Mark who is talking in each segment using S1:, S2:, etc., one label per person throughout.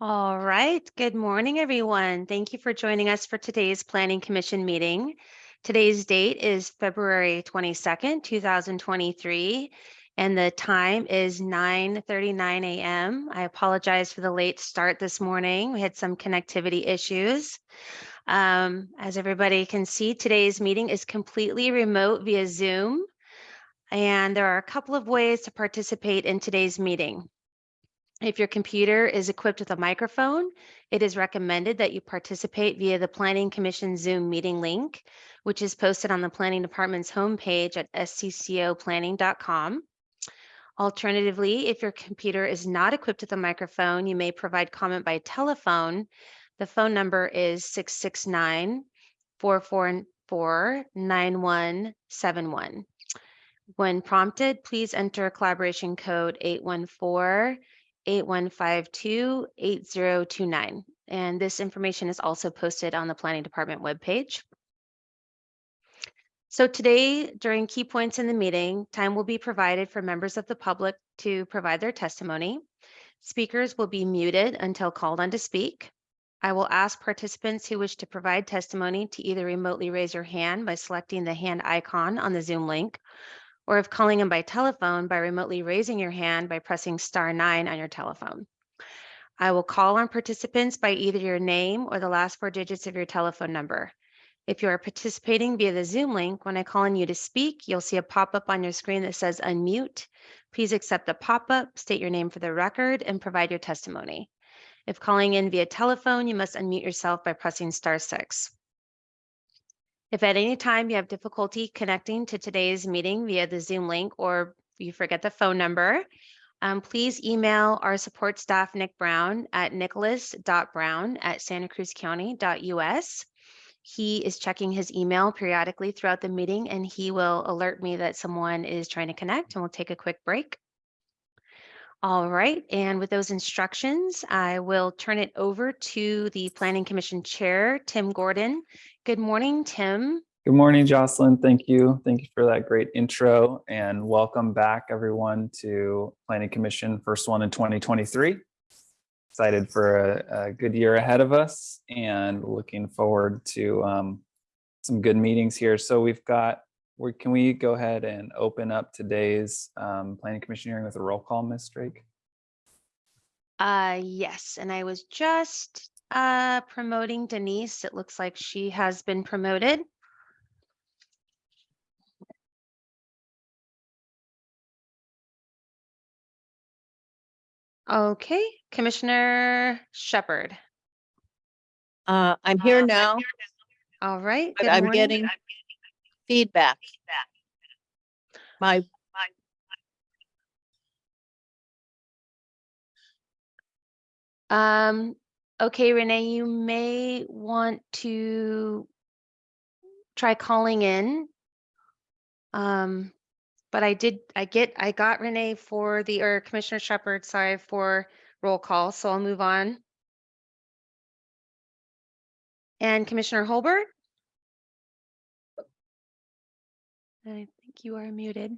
S1: All right. Good morning, everyone. Thank you for joining us for today's Planning Commission meeting. Today's date is February 22nd, 2023, and the time is 9:39 a.m. I apologize for the late start this morning. We had some connectivity issues. Um, as everybody can see, today's meeting is completely remote via Zoom, and there are a couple of ways to participate in today's meeting. If your computer is equipped with a microphone, it is recommended that you participate via the Planning Commission Zoom meeting link, which is posted on the Planning Department's homepage at sccoplanning.com. Alternatively, if your computer is not equipped with a microphone, you may provide comment by telephone. The phone number is 669 444 9171. When prompted, please enter collaboration code 814 8152-8029. And this information is also posted on the Planning Department webpage. So today, during key points in the meeting, time will be provided for members of the public to provide their testimony. Speakers will be muted until called on to speak. I will ask participants who wish to provide testimony to either remotely raise your hand by selecting the hand icon on the Zoom link or if calling in by telephone by remotely raising your hand by pressing star nine on your telephone. I will call on participants by either your name or the last four digits of your telephone number. If you are participating via the Zoom link, when I call on you to speak, you'll see a pop-up on your screen that says unmute. Please accept the pop-up, state your name for the record, and provide your testimony. If calling in via telephone, you must unmute yourself by pressing star six. If at any time you have difficulty connecting to today's meeting via the Zoom link or you forget the phone number, um, please email our support staff, Nick Brown, at nicholas.brown at santacruzcounty.us. He is checking his email periodically throughout the meeting and he will alert me that someone is trying to connect and we'll take a quick break. All right, and with those instructions, I will turn it over to the Planning Commission Chair, Tim Gordon. Good morning, Tim.
S2: Good morning, Jocelyn. Thank you. Thank you for that great intro and welcome back everyone to Planning Commission, first one in 2023. Excited for a, a good year ahead of us and looking forward to um, some good meetings here. So we've got we can we go ahead and open up today's um, planning commission hearing with a roll call, Ms. Drake?
S1: Uh, yes, and I was just uh, promoting Denise. It looks like she has been promoted. Okay, Commissioner Shepard.
S3: Uh, I'm here now,
S1: All right.
S3: but
S1: good
S3: I'm
S1: morning.
S3: getting feedback. My,
S1: Um, okay, Renee, you may want to try calling in. Um, but I did, I get, I got Renee for the, or Commissioner Shepard, sorry, for roll call, so I'll move on. And Commissioner Holbert? I think you are muted.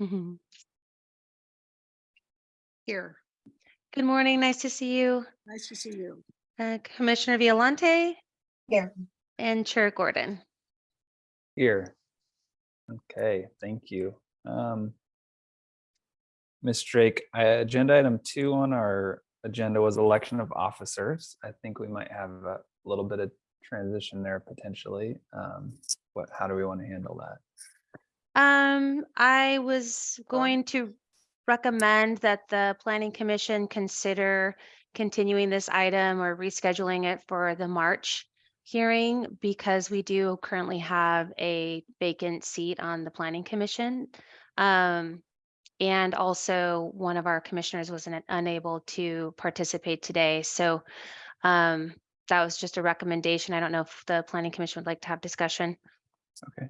S1: Mhm.
S4: Here,
S1: Good morning, nice to see you.
S4: nice to see you.
S1: Uh, Commissioner Violante
S4: Here.
S1: and Chair Gordon.
S2: Here. Okay, thank you. Um, Ms. Drake, uh, agenda item two on our agenda was election of officers. I think we might have a little bit of transition there potentially. Um, what, how do we want to handle that?
S1: Um, I was going to recommend that the planning commission consider continuing this item or rescheduling it for the March hearing because we do currently have a vacant seat on the planning commission. Um, and also one of our commissioners was unable to participate today. So um, that was just a recommendation. I don't know if the planning commission would like to have discussion.
S2: Okay.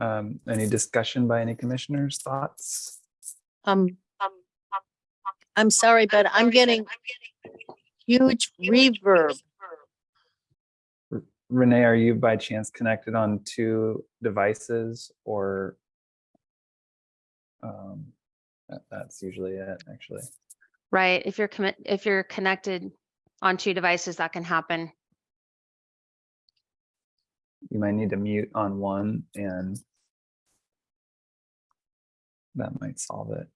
S2: Um, any discussion by any commissioners, thoughts?
S3: um, I'm sorry, but I'm getting huge reverb.
S2: Renee, are you by chance connected on two devices or? Um, that- that's usually it, actually.
S1: Right, if you're commit, if you're connected on two devices, that can happen.
S2: You might need to mute on one and that might solve it.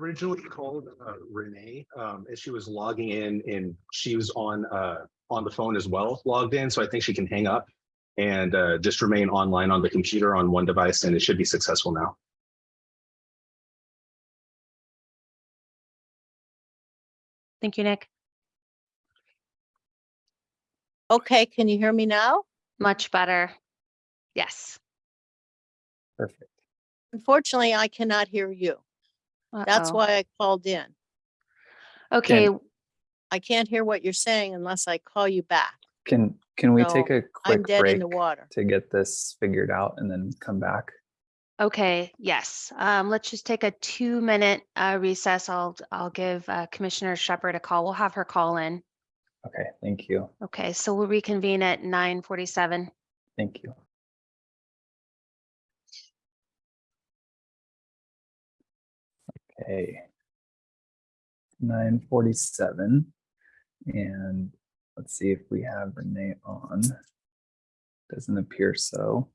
S4: originally called uh, Renee, um, as she was logging in and she was on, uh, on the phone as well, logged in. So I think she can hang up and, uh, just remain online on the computer on one device and it should be successful now.
S1: Thank you, Nick.
S3: Okay, can you hear me now?
S1: Much better. Yes.
S2: Perfect.
S3: Unfortunately, I cannot hear you. That's
S1: Uh-oh.
S3: why I called in.
S1: Okay,
S3: I can't hear what you're saying unless I call you back.
S2: Can, can we
S3: No,
S2: take a
S3: I'm
S2: quick
S3: dead
S2: break
S3: in the water.
S2: to get this figured out and then come back?
S1: okay, yes. Um, let's just take a two-minute uh recess. I'll, I'll give uh, Commissioner Shepard a call. We'll have her call in.
S2: Okay, thank you.
S1: Okay, so we'll reconvene at nine forty-seven.
S2: Thank you. Okay. Nine forty-seven. And let's see if we have Renee on. Doesn't appear so.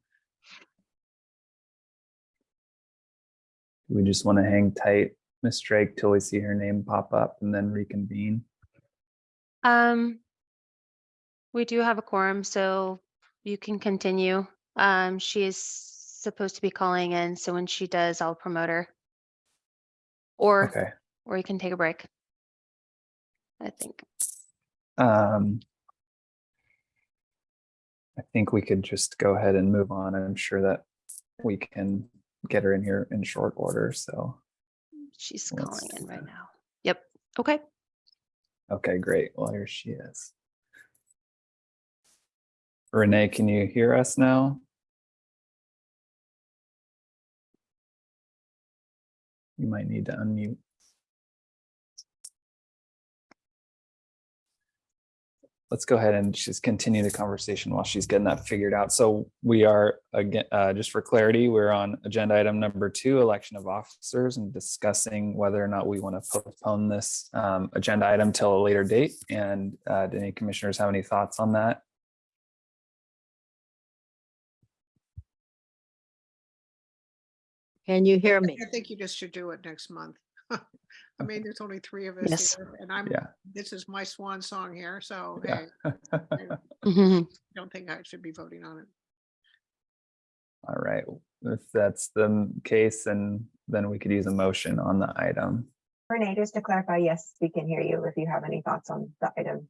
S2: We just want to hang tight, Miss Drake, till we see her name pop up and then reconvene.
S1: Um, we do have a quorum, so you can continue. Um, she is supposed to be calling in, so when she does, I'll promote her. Or,
S2: Okay.
S1: or you can take a break. I think.
S2: Um, I think we could just go ahead and move on. I'm sure that we can get her in here in short order. So,
S1: She's
S2: Let's
S1: calling in right now. Yep, okay.
S2: Okay, great. Well, here she is. Renee, can you hear us now? You might need to unmute. Let's go ahead and just continue the conversation while she's getting that figured out. So we are, again, uh, just for clarity, we're on agenda item number two, election of officers and discussing whether or not we want to postpone this um, agenda item till a later date. And uh, do any commissioners have any thoughts on that?
S3: Can you hear me?
S5: I think you just should do it next month. I mean, there's only three of us
S1: Yes.
S5: here and I'm,
S2: Yeah.
S5: this is my swan song here, so
S2: Yeah.
S5: hey, I
S1: Mhm.
S5: don't think I should be voting on it.
S2: All right, if that's the case, then, then we could use a motion on the item.
S6: Renee, just to clarify, yes, we can hear you if you have any thoughts on the item.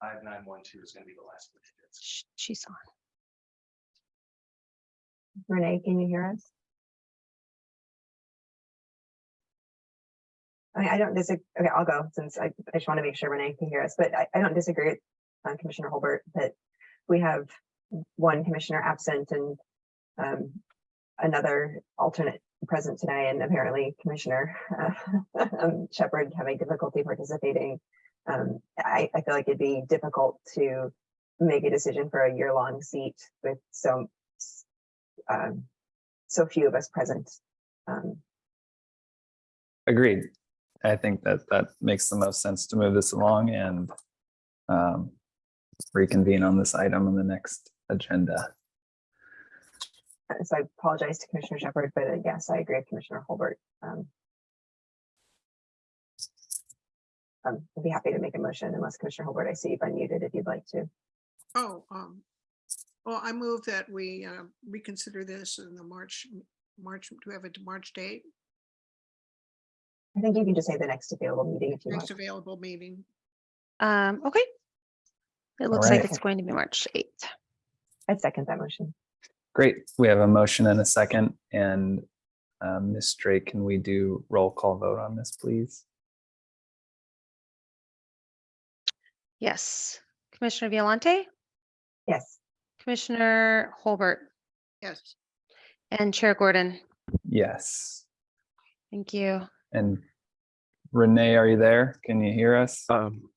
S4: Five nine one two is gonna be the last. one.
S1: She's on.
S6: Renee, can you hear us? I I don't disagree. Okay, I'll go since I, I just want to make sure Renee can hear us, but I, I don't disagree with uh, Commissioner Holbert that we have one commissioner absent and um, another alternate present today and apparently Commissioner uh, um, Shepherd having difficulty participating. Um, I, I feel like it'd be difficult to make a decision for a year-long seat with so um, so few of us present. Um,
S2: Agreed. I think that that makes the most sense to move this along and um, reconvene on this item on the next agenda.
S6: so I apologize to Commissioner Shepard, but uh, yes, I agree with Commissioner Holbert. Um, um, I'd be happy to make a motion unless Commissioner Holbert, I see you've unmuted if you'd like to.
S5: Oh, um, well, I move that we uh, reconsider this in the March, March, do we have a March date?
S6: I think you can just say the next available meeting if you want.
S5: Next available meeting.
S1: Um, okay. It looks like it's going to be March eighth.
S6: I'd second that motion.
S2: Great. We have a motion and a second and um, Ms. Drake, can we do roll call vote on this, please?
S1: Yes. Commissioner Violante,
S6: Yes,
S1: Commissioner Holbert,
S5: Yes,
S1: and Chair Gordon.
S2: Yes.
S1: Thank you.
S2: And Renee, are you there? Can you hear us?
S4: Um,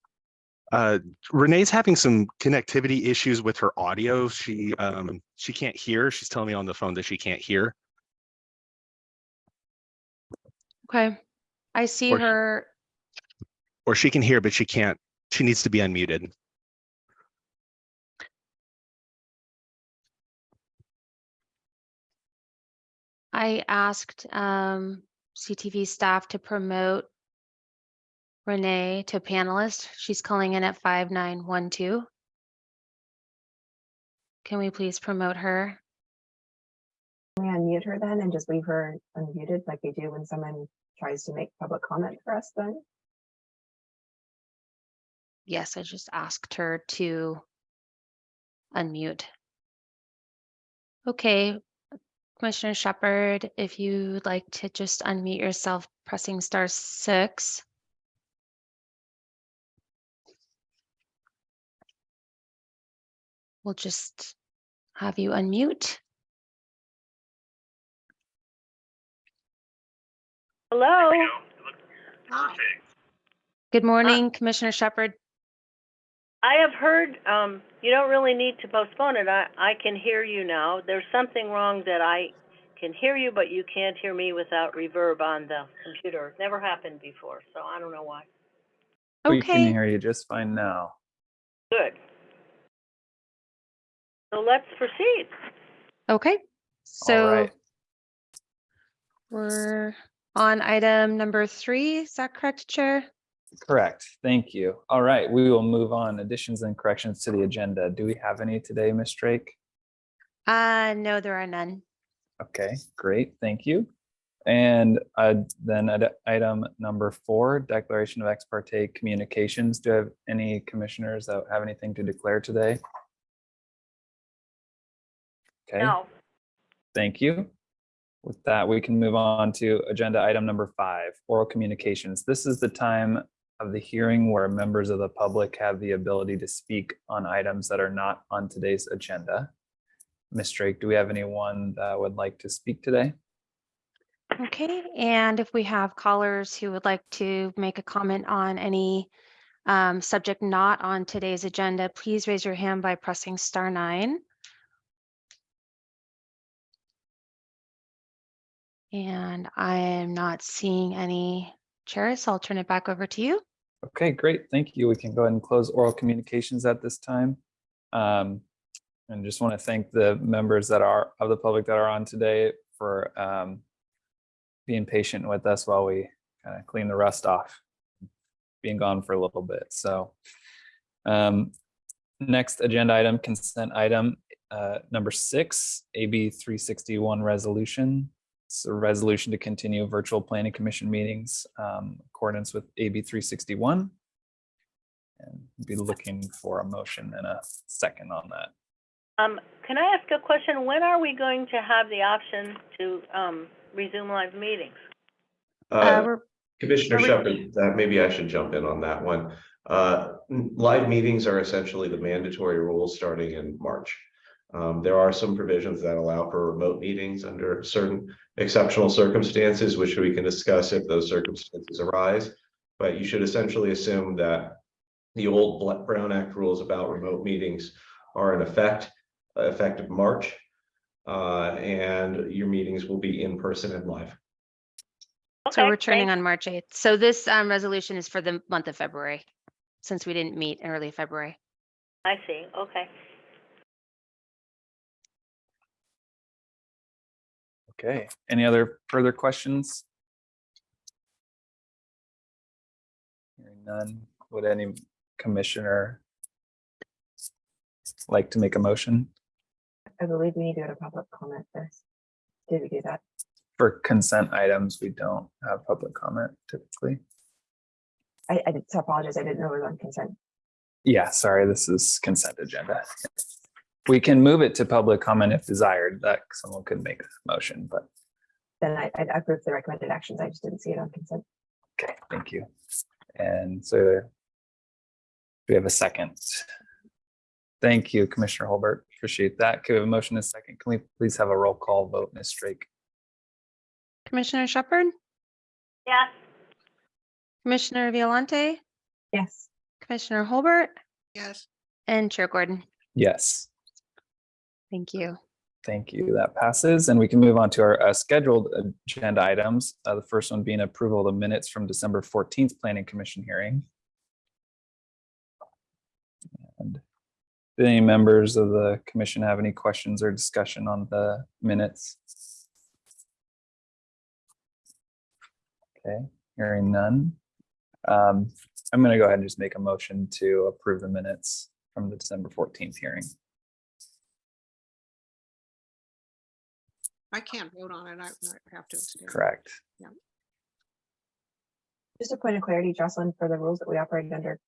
S4: uh, Renee's having some connectivity issues with her audio. She, um, she can't hear. She's telling me on the phone that she can't hear.
S1: Okay. I see
S4: Or-
S1: her.
S4: Or she can hear, but she can't, she needs to be unmuted.
S1: I asked um, CTV staff to promote Renee to panelist. She's calling in at 5912. Can we please promote her?
S6: Can we unmute her then and just leave her unmuted like we do when someone tries to make public comment for us then?
S1: Yes, I just asked her to unmute. Okay, Commissioner Shepard, if you'd like to just unmute yourself pressing star six. We'll just have you unmute.
S7: Hello,
S1: Good morning, Commissioner Shepherd.
S7: I have heard, um, you don't really need to postpone it. I, I can hear you now. There's something wrong that I can hear you, but you can't hear me without reverb on the computer. Never happened before, so I don't know why.
S2: We can
S1: Okay,
S2: hear you just fine now.
S7: Good. So let's proceed.
S1: okay.
S2: All
S1: So
S2: right.
S1: we're on item number three. Is that correct, Chair?
S2: Correct. Thank you. All right, we will move on. Additions and corrections to the agenda. Do we have any today, Ms. Drake?
S1: Uh, no, there are none.
S2: Okay, great. Thank you. And uh, then at item number four, declaration of ex parte communications. Do I have any commissioners that have anything to declare today? Okay.
S7: No,
S2: Thank you. With that, we can move on to agenda item number five, oral communications. This is the time of the hearing where members of the public have the ability to speak on items that are not on today's agenda. Ms. Drake, do we have anyone that would like to speak today?
S1: Okay, and if we have callers who would like to make a comment on any um, subject not on today's agenda, please raise your hand by pressing star nine. And I am not seeing any chairs, so I'll turn it back over to you.
S2: Okay, great. Thank you. We can go ahead and close oral communications at this time. Um, and just want to thank the members that are of the public that are on today for um, being patient with us while we kind of clean the rust off, being gone for a little bit. So um, next agenda item, consent item uh, number six, AB 361 resolution. It's a resolution to continue virtual planning commission meetings um, accordance with AB 361. And be looking for a motion and a second on that.
S7: um, can I ask a question? When are we going to have the option to, um, resume live meetings?
S1: Uh,
S8: Uh, Commissioner Shepard, uh, maybe I should jump in on that one. Uh, Live meetings are essentially the mandatory rules starting in March. Um, There are some provisions that allow for remote meetings under certain exceptional circumstances, which we can discuss if those circumstances arise. But you should essentially assume that the old Brown Act rules about remote meetings are in effect, uh, effective March. Uh, And your meetings will be in person and live.
S1: So
S7: Okay,
S1: returning
S7: thank-
S1: on March 8th. So this um, resolution is for the month of February, since we didn't meet in early February.
S7: I see, okay.
S2: Okay, any other further questions? Hearing none, would any commissioner like to make a motion
S6: I believe we need to go to public comment first. Did we do that?
S2: for consent items? We don't have public comment typically.
S6: I, I did, so apologize. I didn't know it was on consent.
S2: Yeah, sorry, this is consent agenda. We can move it to public comment if desired, that someone could make a motion, but
S6: Then I, I approved the recommended actions. I just didn't see it on consent.
S2: okay, thank you. And so we have a second? Thank you, Commissioner Holbert. Appreciate that. Could we have a motion in a second? Can we please have a roll call vote, Ms. Drake?
S1: Commissioner Shepherd,
S7: Yes,
S1: Commissioner Violante,
S6: Yes.
S1: Commissioner Holbert,
S5: Yes,
S1: and Chair Gordon.
S2: Yes.
S1: Thank you.
S2: Thank you. That passes. And we can move on to our uh, scheduled agenda items. Uh, The first one being approval of the minutes from December 14th Planning Commission hearing. And do any members of the commission have any questions or discussion on the minutes? Okay, hearing none. Um, I'm going to go ahead and just make a motion to approve the minutes from the December 14th hearing.
S5: I can't vote on it. I I have to. abstain.
S2: Correct. Yeah.
S6: Just a point of clarity, Jocelyn, for the rules that we operate under,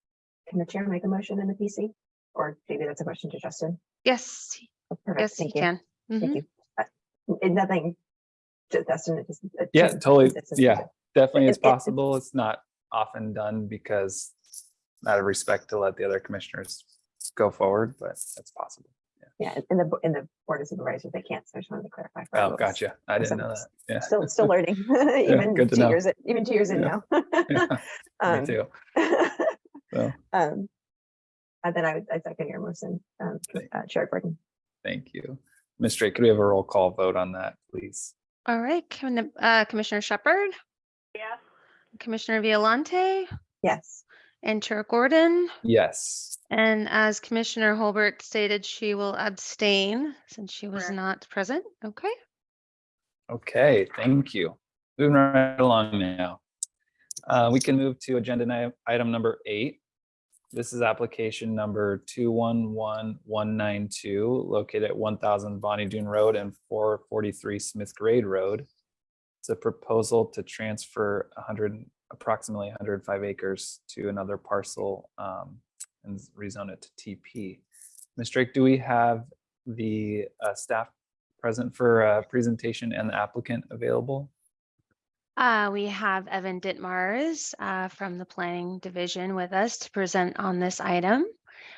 S6: can the chair make a motion in the PC? Or maybe that's a question to Justin.
S1: Yes,
S6: Oh, Perfect,
S1: yes, you
S6: thank you.
S1: can.
S6: Thank
S1: Mhm.
S6: you. Uh, and Nothing. ju- Justin, it just.
S2: Yeah,
S6: just-
S2: totally.
S6: it's just-
S2: Yeah, definitely it's
S6: It- it- it-
S2: possible. It's not often done because out of respect to let the other commissioners go forward, but it's possible.
S6: Yeah, in the, in the board of supervisors, they can't, so I just wanted to clarify. for
S2: Oh,
S6: rules.
S2: gotcha. I didn't
S6: some-
S2: know that. Yeah.
S6: Still, still learning, even
S2: good to
S6: two
S2: know.
S6: years, in- even two years in now.
S2: Yeah, Me
S6: Um,
S2: too. So,
S6: Um, and then I would, I second your motion, um, uh, Chair Gordon.
S2: thank you. Ms. Drake, could we have a roll call vote on that, please?
S1: All right, Commi- uh, Commissioner Shepard,
S7: Yes.
S1: Commissioner Violante,
S6: Yes,
S1: and Chair Gordon.
S2: Yes.
S1: And as Commissioner Holbert stated, she will abstain since she was not present. Okay.
S2: Okay, thank you. Moving right along now. Uh, we can move to agenda ni- item number eight. This is application number two one one one nine two, located at one thousand Bonny Doon Road and four forty-three Smith Grade Road. It's a proposal to transfer hundred, approximately hundred and five acres to another parcel um, and rezone it to TP. Ms. Drake, do we have the uh, staff present for a presentation and the applicant available?
S1: Uh, we have Evan Ditmars uh, from the Planning Division with us to present on this item.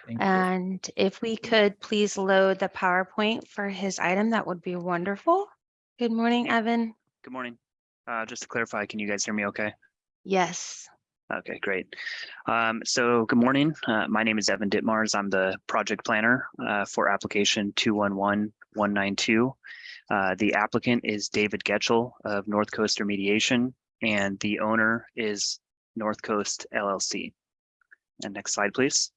S2: Thank you.
S1: And if we could please load the PowerPoint for his item, that would be wonderful. Good morning, Evan.
S9: Good morning. Uh, just to clarify, can you guys hear me okay?
S1: Yes.
S9: Okay, great. Um, so good morning. Uh, my name is Evan Ditmars. I'm the project planner uh, for application 211192. Uh, the applicant is David Getchell of North Coast Remediation, and the owner is North Coast LLC. And next slide, please.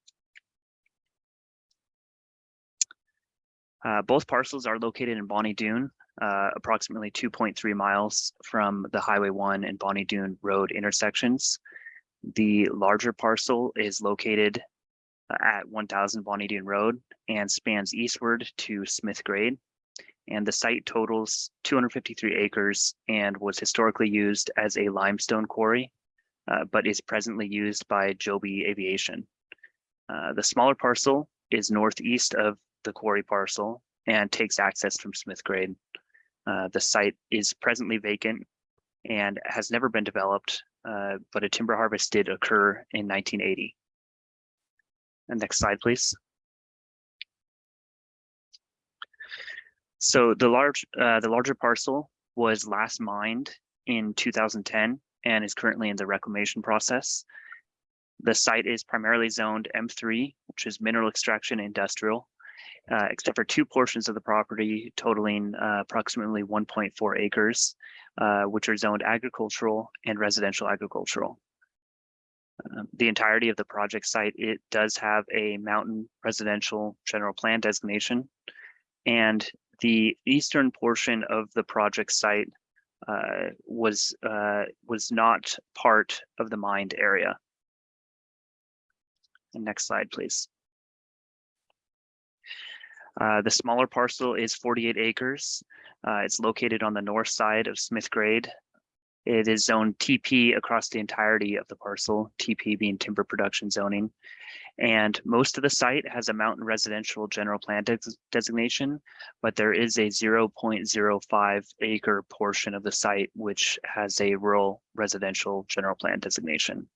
S9: Uh, both parcels are located in Bonny Doon, uh, approximately 2.3 miles from the Highway 1 and Bonny Doon Road intersections. The larger parcel is located at 1000 Bonny Doon Road and spans eastward to Smith Grade. And the site totals 253 acres and was historically used as a limestone quarry, uh, but is presently used by Joby Aviation. Uh, the smaller parcel is northeast of the quarry parcel and takes access from Smith Grade. Uh, the site is presently vacant and has never been developed, uh, but a timber harvest did occur in 1980. And next slide, please. So the large, uh, the larger parcel was last mined in 2010 and is currently in the reclamation process. The site is primarily zoned M3, which is mineral extraction industrial, uh, except for two portions of the property totaling uh, approximately 1.4 acres, uh, which are zoned agricultural and residential agricultural. Um, the entirety of the project site, it does have a mountain residential general plan designation. And the eastern portion of the project site uh, was uh, was not part of the mined area. And next slide, please. Uh, the smaller parcel is 48 acres. Uh, it's located on the north side of Smith Grade. It is zoned TP across the entirety of the parcel, TP being timber production zoning. And most of the site has a mountain residential general plan des- designation, but there is a 0.05 acre portion of the site which has a rural residential general plan designation.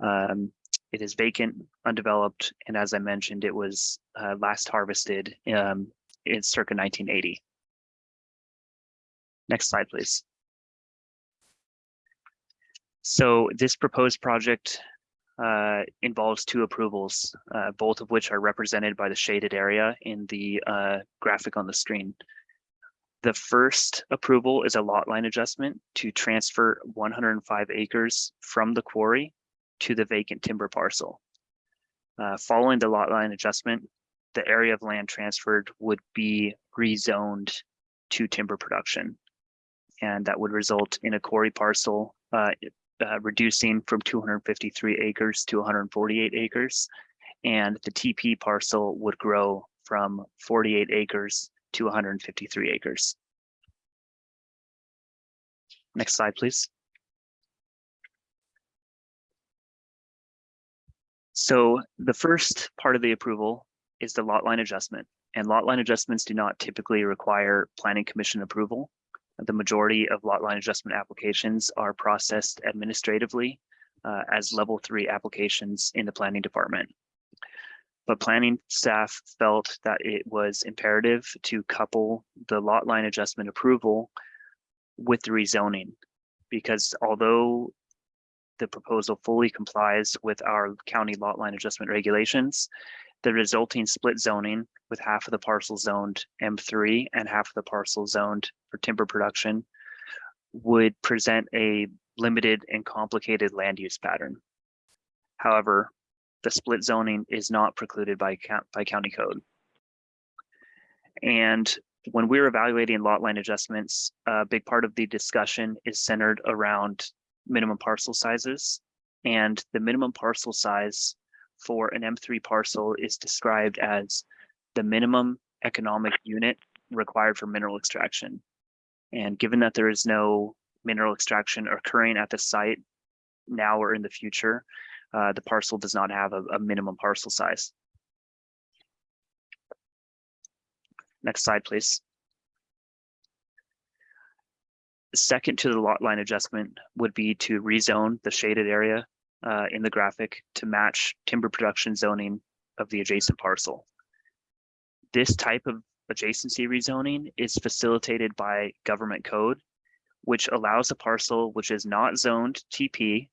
S9: Um, it is vacant, undeveloped, and as I mentioned, it was uh, last harvested um, in circa 1980. Next slide, please. So this proposed project uh, involves two approvals, uh, both of which are represented by the shaded area in the uh, graphic on the screen. The first approval is a lot line adjustment to transfer one hundred and five acres from the quarry to the vacant timber parcel. Uh, following the lot line adjustment, the area of land transferred would be rezoned to timber production. And that would result in a quarry parcel, uh, uh, reducing from two hundred and fifty-three acres to one hundred and forty-eight acres. And the TP parcel would grow from forty-eight acres to one hundred and fifty-three acres. Next slide, please. So the first part of the approval is the lot line adjustment. And lot line adjustments do not typically require planning commission approval. The majority of lot line adjustment applications are processed administratively uh, as level three applications in the planning department. But planning staff felt that it was imperative to couple the lot line adjustment approval with the rezoning. Because although the proposal fully complies with our county lot line adjustment regulations, the resulting split zoning with half of the parcel zoned M3 and half of the parcel zoned for timber production would present a limited and complicated land use pattern. However, the split zoning is not precluded by by county code. And when we're evaluating lot line adjustments, a big part of the discussion is centered around minimum parcel sizes. And the minimum parcel size for an M3 parcel is described as the minimum economic unit required for mineral extraction. And given that there is no mineral extraction occurring at the site now or in the future, uh, the parcel does not have a, a minimum parcel size. Next slide, please. Second to the lot line adjustment would be to rezone the shaded area uh, in the graphic to match timber production zoning of the adjacent parcel. This type of adjacency rezoning is facilitated by government code, which allows a parcel which is not zoned TP,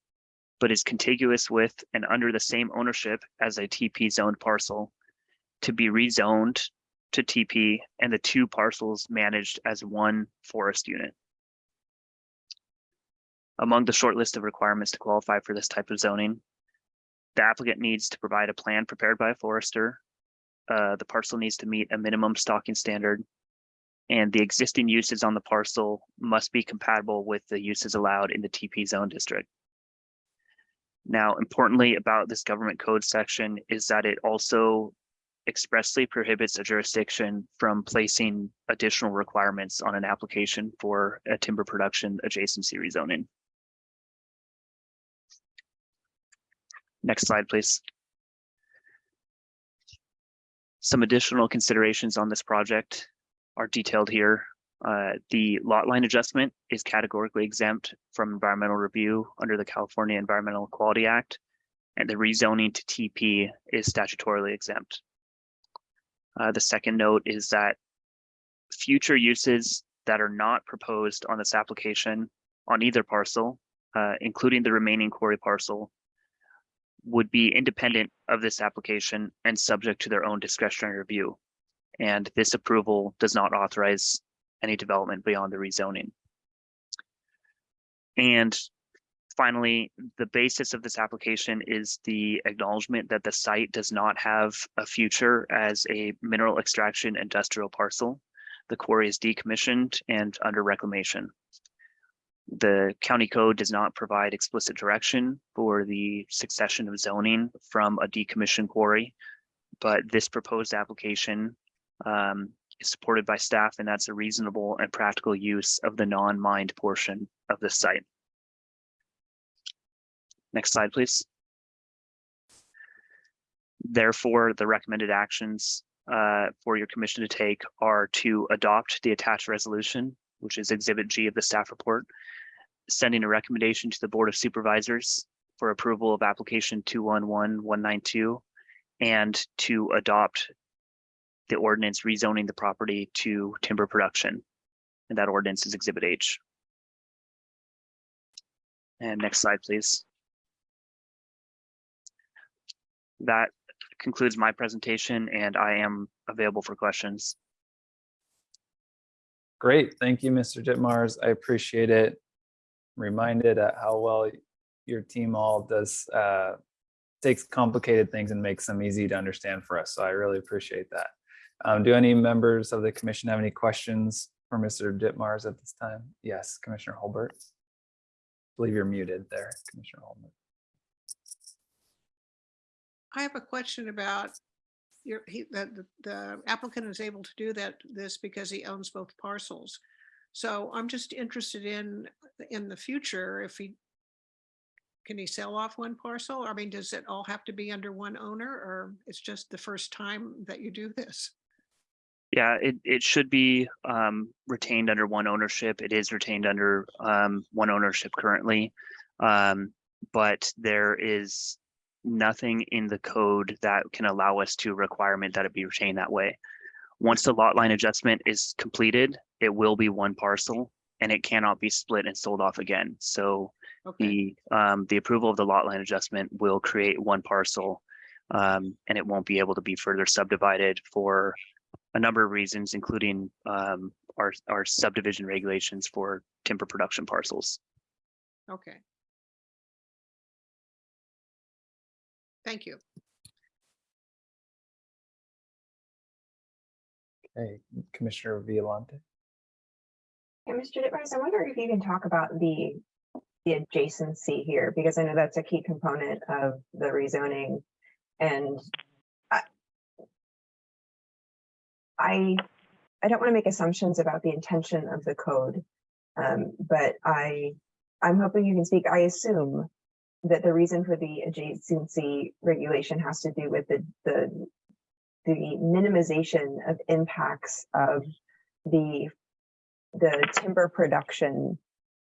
S9: but is contiguous with and under the same ownership as a TP zoned parcel to be rezoned to TP and the two parcels managed as one forest unit. Among the short list of requirements to qualify for this type of zoning, the applicant needs to provide a plan prepared by a forester. Uh, the parcel needs to meet a minimum stocking standard. And the existing uses on the parcel must be compatible with the uses allowed in the TP zone district. Now, importantly about this government code section is that it also expressly prohibits a jurisdiction from placing additional requirements on an application for a timber production adjacency rezoning. Next slide, please. Some additional considerations on this project are detailed here. Uh, the lot line adjustment is categorically exempt from environmental review under the California Environmental Quality Act, and the rezoning to TP is statutorily exempt. Uh, the second note is that future uses that are not proposed on this application on either parcel, uh, including the remaining quarry parcel, would be independent of this application and subject to their own discretionary review. And this approval does not authorize any development beyond the rezoning. And finally, the basis of this application is the acknowledgement that the site does not have a future as a mineral extraction industrial parcel. The quarry is decommissioned and under reclamation. The county code does not provide explicit direction for the succession of zoning from a decommissioned quarry, but this proposed application um, is supported by staff and that's a reasonable and practical use of the non-mined portion of the site. Next slide, please. Therefore, the recommended actions uh, for your commission to take are to adopt the attached resolution, which is Exhibit G of the staff report, sending a recommendation to the Board of Supervisors for approval of application 211192, and to adopt the ordinance rezoning the property to timber production. And that ordinance is Exhibit H. And next slide, please. That concludes my presentation and I am available for questions.
S2: Great. Thank you, Mr. Ditmars. I appreciate it. Reminded at how well your team all does, uh, takes complicated things and makes them easy to understand for us. So I really appreciate that. Um, do any members of the commission have any questions for Mr. Ditmars at this time? Yes, Commissioner Holbert. I believe you're muted there, Commissioner Holbert.
S5: I have a question about your, he, the, the- the applicant is able to do that, this because he owns both parcels. So I'm just interested in, in the future, if he, can he sell off one parcel? I mean, does it all have to be under one owner or it's just the first time that you do this?
S9: Yeah, it, it should be um, retained under one ownership. It is retained under um, one ownership currently. Um, But there is nothing in the code that can allow us to requirement that it be retained that way. Once the lot line adjustment is completed, it will be one parcel and it cannot be split and sold off again. So
S5: Okay,
S9: the um, the approval of the lot line adjustment will create one parcel. Um, and it won't be able to be further subdivided for a number of reasons, including um, our our subdivision regulations for timber production parcels.
S5: okay. Thank you.
S2: Hey, Commissioner Violante.
S6: Mr. Ditmars, I wonder if you can talk about the, the adjacency here, because I know that's a key component of the rezoning. And I, I, I don't want to make assumptions about the intention of the code. Um, but I, I'm hoping you can speak, I assume that the reason for the adjacency regulation has to do with the, the, the minimization of impacts of the the timber production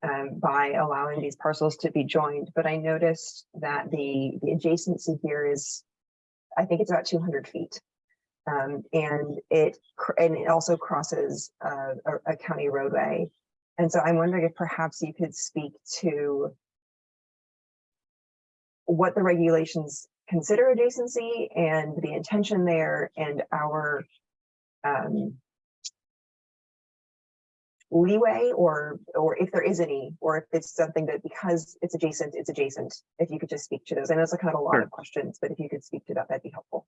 S6: um, by allowing these parcels to be joined, but I noticed that the, the adjacency here is, I think it's about two hundred feet. Um, and it, and it also crosses uh, a, a county roadway. And so I'm wondering if perhaps you could speak to what the regulations consider adjacency and the intention there and our um, leeway or, or if there is any, or if it's something that because it's adjacent, it's adjacent, if you could just speak to those. I know it's a kind of a lot
S9: Sure.
S6: of questions, but if you could speak to that, that'd be helpful.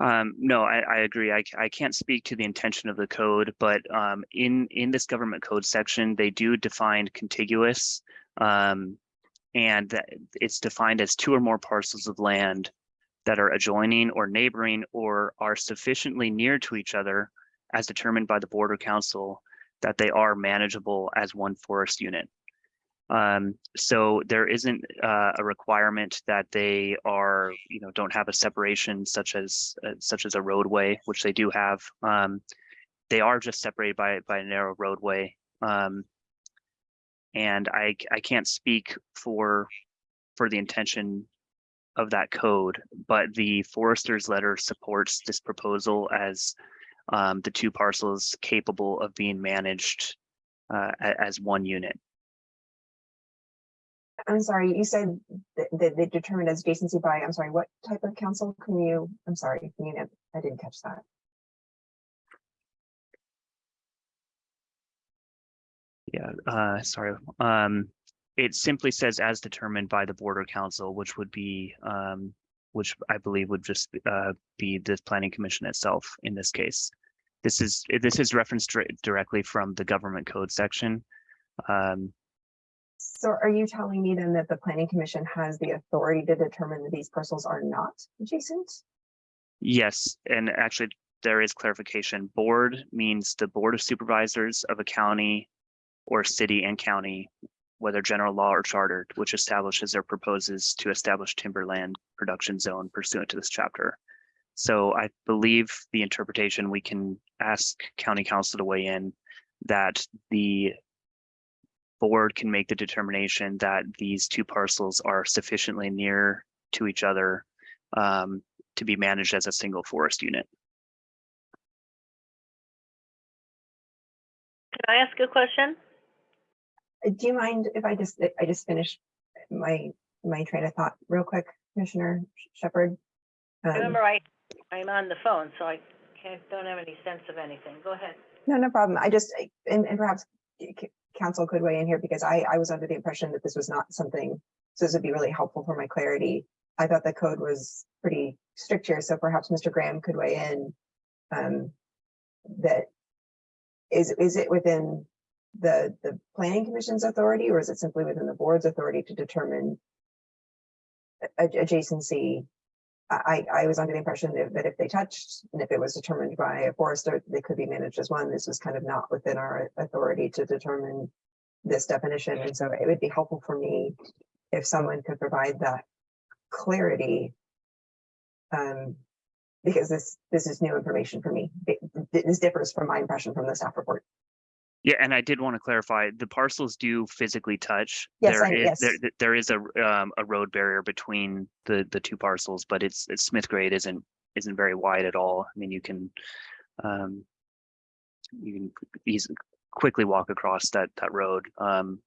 S9: Um, no, I, I agree. I, I can't speak to the intention of the code, but um, in in this government code section, they do define contiguous. Um, and that it's defined as two or more parcels of land that are adjoining or neighboring or are sufficiently near to each other as determined by the board or council that they are manageable as one forest unit. Um, so there isn't uh, a requirement that they are, you know, don't have a separation such as uh, such as a roadway, which they do have. Um, they are just separated by by a narrow roadway. Um, and I can't speak for for the intention of that code, but the forester's letter supports this proposal as um, the two parcels capable of being managed uh, as one unit.
S6: I'm sorry, you said that, they determined as adjacency by, I'm sorry, what type of council can you, I'm sorry, can you, I didn't catch that.
S9: Yeah, uh, sorry. Um, it simply says as determined by the border council, which would be, um, which I believe would just, uh, be the planning commission itself in this case. This is, this is referenced directly from the government code section. Um,
S6: So are you telling me then that the planning commission has the authority to determine that these parcels are not adjacent?
S9: yes, and actually there is clarification. Board means the board of supervisors of a county or city and county, whether general law or chartered, which establishes or proposes to establish timberland production zone pursuant to this chapter. So I believe the interpretation, we can ask county counsel to weigh in that the board can make the determination that these two parcels are sufficiently near to each other um, to be managed as a single forest unit.
S7: Can I ask a question?
S6: Uh, Do you mind if I just, I just finish my, my train of thought real quick, Commissioner Shepard? Um,
S7: Remember, I, I'm on the phone, so I can't, don't have any sense of anything. Go ahead.
S6: No, no problem. I just, and, and perhaps counsel could weigh in here because I, I was under the impression that this was not something, so this would be really helpful for my clarity. I thought the code was pretty strict here, so perhaps Mr. Graham could weigh in. Um, that, is, is it within the, the planning commission's authority or is it simply within the board's authority to determine adjacency? I, I I was under the impression that, that if they touched and if it was determined by a forester, they could be managed as one. This was kind of not within our authority to determine this definition. And so it would be helpful for me if someone could provide that clarity. Um, because this, this is new information for me. It- This differs from my impression from the staff report.
S9: Yeah, and I did want to clarify, the parcels do physically touch.
S6: Yes,
S9: There
S6: I-
S9: is-
S6: yes.
S9: There, there is a, um, a road barrier between the, the two parcels, but it's, it's Smith grade isn't, isn't very wide at all. I mean, you can, um, you can easily, quickly walk across that, that road. Um,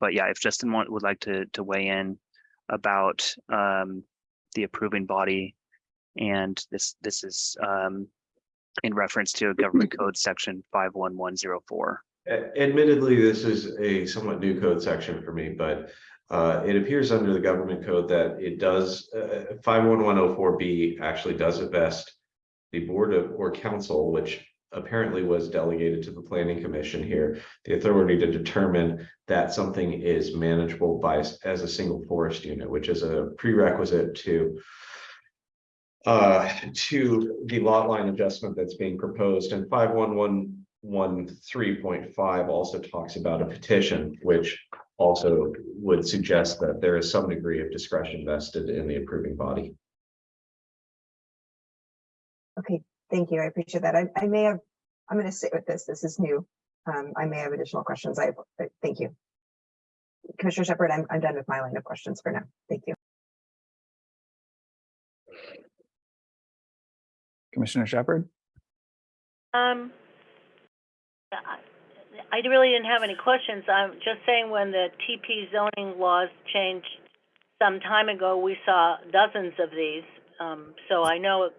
S9: but yeah, if Justin want, would like to, to weigh in about, um, the approving body. And this, this is, um, in reference to government code section five one one zero four.
S8: Admittedly, this is a somewhat new code section for me, but uh, it appears under the government code that it does, uh, five one one oh four B actually does vest the board of, or council, which apparently was delegated to the planning commission here, the authority to determine that something is manageable by, as a single forest unit, which is a prerequisite to uh, to the lot line adjustment that's being proposed and five one one one three point five also talks about a petition, which also would suggest that there is some degree of discretion vested in the approving body.
S6: Okay, thank you. I appreciate that. I, I may have, I'm gonna sit with this. This is new. Um, I may have additional questions. I, thank you. Commissioner Shepherd, I'm, I'm done with my line of questions for now. Thank you.
S2: Commissioner Shepard?
S7: Um, I really didn't have any questions. I'm just saying when the TP zoning laws changed some time ago, we saw dozens of these. Um, so I know it-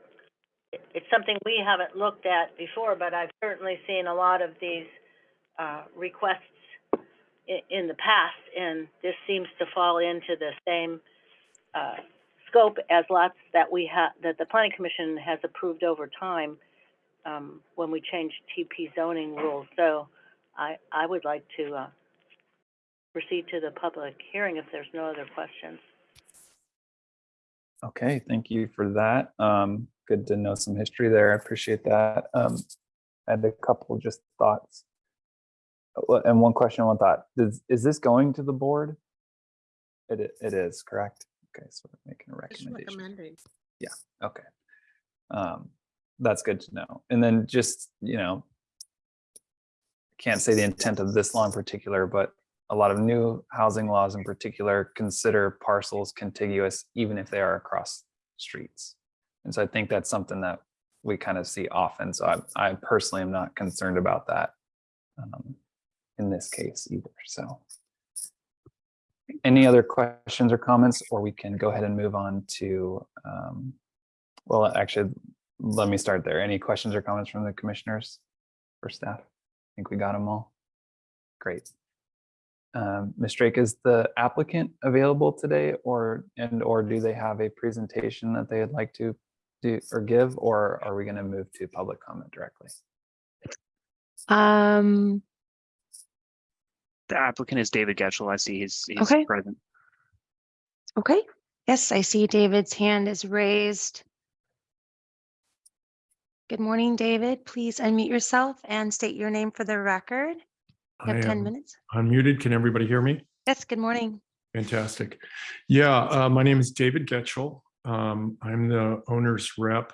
S7: it's something we haven't looked at before, but I've certainly seen a lot of these, uh, requests i- in the past, and this seems to fall into the same, uh, scope as lots that we have, that the planning commission has approved over time um, when we changed TP zoning rules. So I, I would like to, uh, proceed to the public hearing if there's no other questions.
S2: Okay, thank you for that. Um, good to know some history there. I appreciate that. Um, I had a couple just thoughts. And one question, one thought. Is, is this going to the board? It, it is, correct? Okay, so we're making a recommendation.
S5: recommending.
S2: Okay. Um, that's good to know. And then just, you know, I can't say the intent of this law in particular, but a lot of new housing laws in particular consider parcels contiguous even if they are across streets. And so I think that's something that we kind of see often. So I, I personally am not concerned about that um, in this case either. So any other questions or comments, or we can go ahead and move on to um, well, actually, let me start there. Any questions or comments from the commissioners or staff? I think we got them all. Great. Um, Ms. Drake, is the applicant available today or, and or do they have a presentation that they'd like to do or give, or are we going to move to public comment directly?
S1: Um,
S9: The applicant is David Getchell. I see he's, he's
S1: Okay.
S9: present.
S1: okay. Yes, I see David's hand is raised. Good morning, David. Please unmute yourself and state your name for the record. You
S10: I
S1: have 10
S10: am
S1: minutes.
S10: unmuted. Can everybody hear me?
S1: Yes, good morning.
S10: Fantastic. Yeah, uh, my name is David Getchell. Um, I'm the owner's rep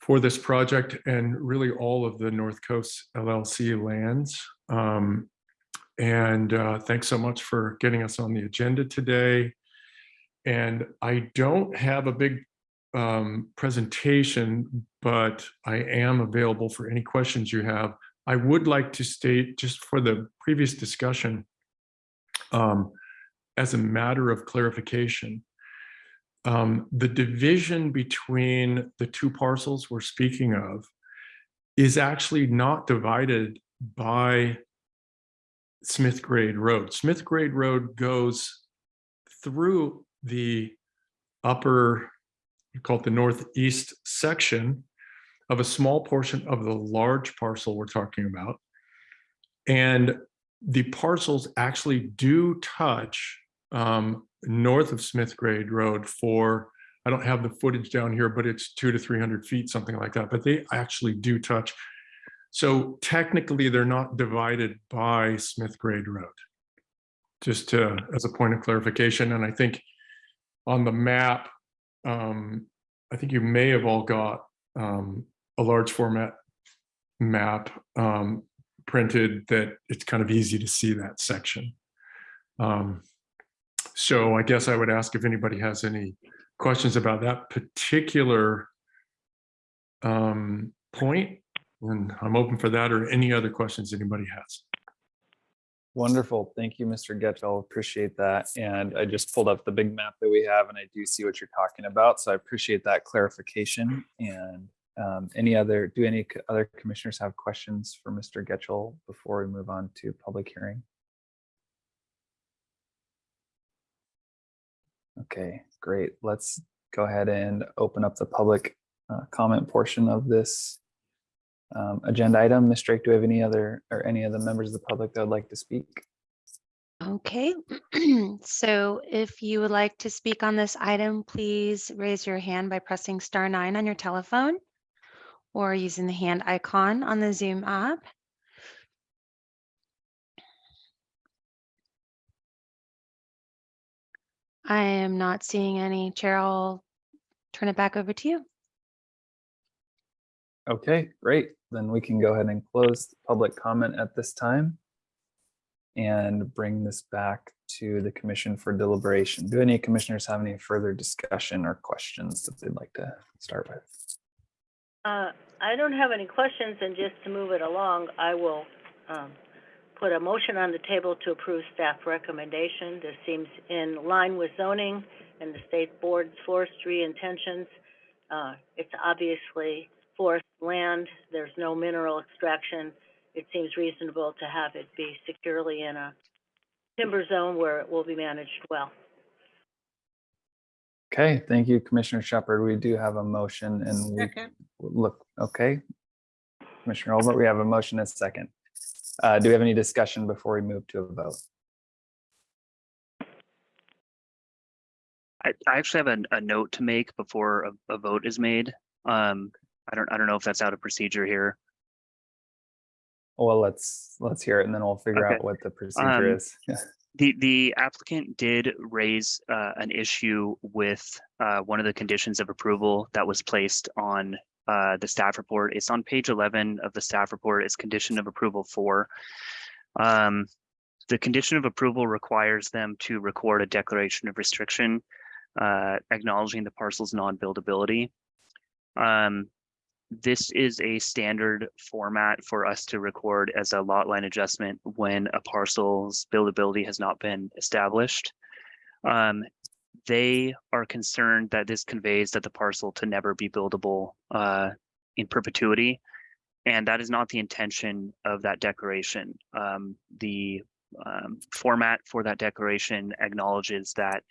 S10: for this project and really all of the North Coast LLC lands. Um, and uh, thanks so much for getting us on the agenda today. And I don't have a big um, presentation, but I am available for any questions you have. I would like to state, just for the previous discussion, um, as a matter of clarification, um, the division between the two parcels we're speaking of is actually not divided by Smith Grade Road. Smith Grade Road goes through the upper, you call it the northeast section of a small portion of the large parcel we're talking about. And the parcels actually do touch um, north of Smith Grade Road for, I don't have the footage down here, but it's two to 300 feet, something like that, but they actually do touch. So technically, they're not divided by Smith Grade Road. Just to, as a point of clarification, and I think on the map, um, I think you may have all got um, a large format map um, printed that it's kind of easy to see that section. Um, so I guess I would ask if anybody has any questions about that particular um, point, and I'm open for that or any other questions anybody has.
S2: Wonderful. Thank you, Mr. Getchell. Appreciate that. And I just pulled up the big map that we have and I do see what you're talking about. So I appreciate that clarification. And um, any other, do any other commissioners have questions for Mr. Getchell before we move on to public hearing? Okay, great. Let's go ahead and open up the public uh, comment portion of this um, agenda item. Ms. Drake, do we have any other, or any of the members of the public that would like to speak?
S1: Okay, so if you would like to speak on this item, please raise your hand by pressing star nine on your telephone or using the hand icon on the Zoom app. I am not seeing any. Chair, I'll turn it back over to you.
S2: Okay, great. Then we can go ahead and close public comment at this time and bring this back to the commission for deliberation. Do any commissioners have any further discussion or questions that they'd like to start with?
S7: Uh, I don't have any questions, and just to move it along, I will, um, put a motion on the table to approve staff recommendation. This seems in line with zoning and the state board's forestry intentions. Uh, it's obviously forest land, there's no mineral extraction. It seems reasonable to have it be securely in a timber zone where it will be managed well.
S2: Okay, thank you, Commissioner Shepard. We do have a motion and we
S5: Second,
S2: look, okay. Commissioner Holbert, we have a motion and a second. Uh, do we have any discussion before we move to a vote?
S9: I, I actually have a, a note to make before a, a vote is made. Um, I don't, I don't know if that's out of procedure here.
S2: Well, let's, let's hear it and then we'll figure
S9: Okay.
S2: out what the procedure
S9: Um,
S2: is.
S9: The, the applicant did raise, uh, an issue with, uh, one of the conditions of approval that was placed on, uh, the staff report. It's on page eleven of the staff report. It's condition of approval four. Um, the condition of approval requires them to record a declaration of restriction, uh, acknowledging the parcel's non-buildability. Um, this is a standard format for us to record as a lot line adjustment when a parcel's buildability has not been established. Um, they are concerned that this conveys that the parcel to never be buildable uh, in perpetuity. And that is not the intention of that declaration. Um, the um, format for that declaration acknowledges that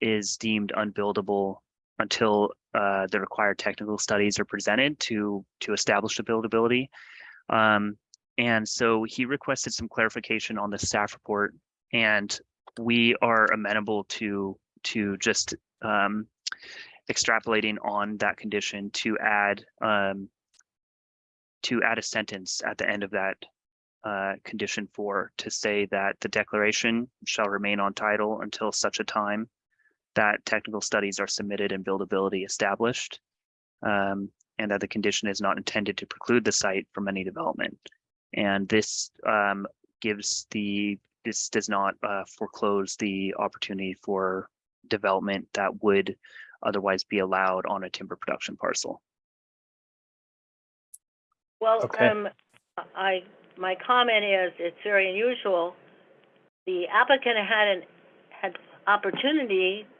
S9: is deemed unbuildable until uh, the required technical studies are presented to to establish the buildability. Um, and so he requested some clarification on the staff report, and we are amenable to to just um, extrapolating on that condition to add um, to add a sentence at the end of that uh, condition four to say that the declaration shall remain on title until such a time that technical studies are submitted and buildability established. um, and that the condition is not intended to preclude the site from any development. And this um, gives the, this does not uh, foreclose the opportunity for development that would otherwise be allowed on a timber production parcel.
S7: Well,
S2: Okay.
S7: um, I, my comment is, it's very unusual. The applicant had an, had opportunity to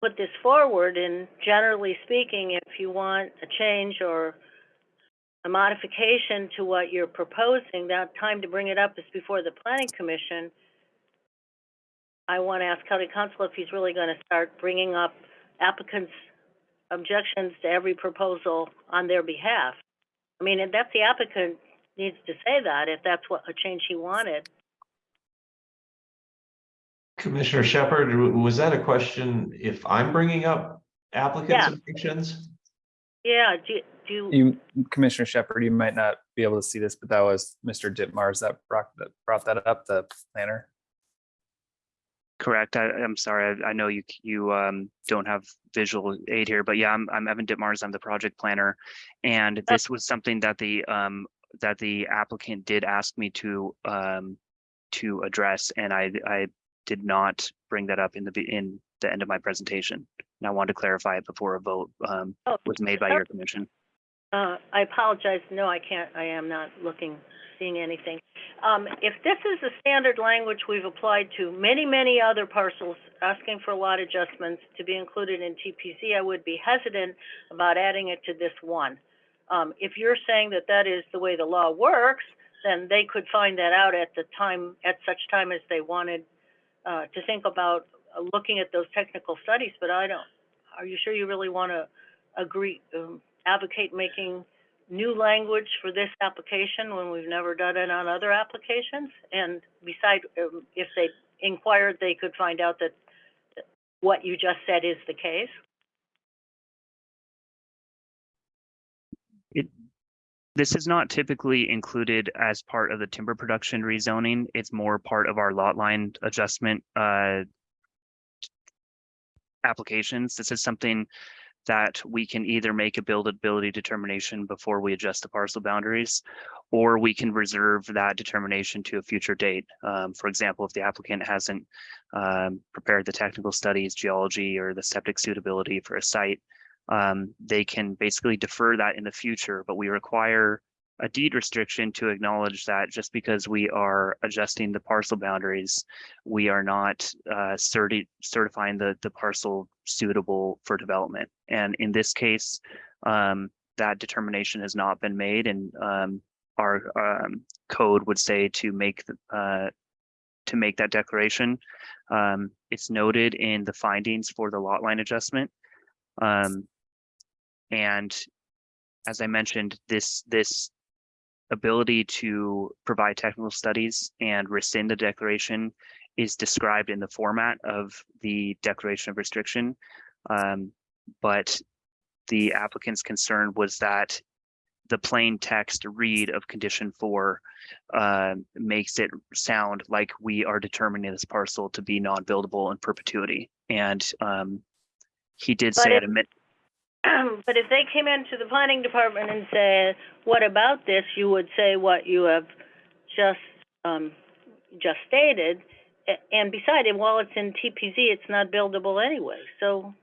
S7: put this forward, and generally speaking, if you want a change or a modification to what you're proposing, that time to bring it up is before the planning commission. I want to ask county counsel if he's really going to start bringing up applicants' objections to every proposal on their behalf. I mean, if that's the applicant needs to say that, if that's what, a change he wanted.
S8: Commissioner Shepard, was that a question if I'm bringing up applicants'
S7: Yeah.
S8: objections?
S7: Yeah, do, you- do, you-
S2: You, Commissioner Shepard, you might not be able to see this, but that was Mr. Ditmars that brought that, brought that up, the planner.
S9: Correct. I, I'm sorry. I, I know you, you, um, don't have visual aid here, but yeah, I'm, I'm Evan Ditmars. I'm the project planner. And this was something that the, um, that the applicant did ask me to, um, to address, and I, I did not bring that up in the, in the end of my presentation. And I wanted to clarify it before a vote, um,
S7: oh,
S9: was made by your commission.
S7: Uh, I apologize, no, I can't, I am not looking, seeing anything. Um, if this is the standard language we've applied to many, many other parcels, asking for lot adjustments to be included in TPZ, I would be hesitant about adding it to this one. Um, if you're saying that that is the way the law works, then they could find that out at the time, at such time as they wanted, uh, to think about uh, looking at those technical studies, but I don't, are you sure you really want to agree, um, advocate making new language for this application when we've never done it on other applications? And beside, um, if they inquired, they could find out that that what you just said is the case?
S9: This is not typically included as part of the timber production rezoning. It's more part of our lot line adjustment uh, applications. This is something that we can either make a buildability determination before we adjust the parcel boundaries, or we can reserve that determination to a future date. Um, For example, if the applicant hasn't um, prepared the technical studies, geology, or the septic suitability for a site, um, they can basically defer that in the future, but we require a deed restriction to acknowledge that just because we are adjusting the parcel boundaries, we are not uh, certi- certifying the, the parcel suitable for development. And in this case, um, that determination has not been made and um, our um, code would say to make the, uh, to make that declaration. Um, it's noted in the findings for the lot line adjustment. Um, and as I mentioned, this, this ability to provide technical studies and rescind the declaration is described in the format of the declaration of restriction. Um, but the applicant's concern was that the plain text read of condition four uh, makes it sound like we are determining this parcel to be non-buildable in perpetuity. And um, he did
S7: But
S9: say at a
S7: But if they came into the planning department and said, what about this, you would say what you have just, um, just stated. And beside it, while it's in TPZ, it's not buildable anyway, so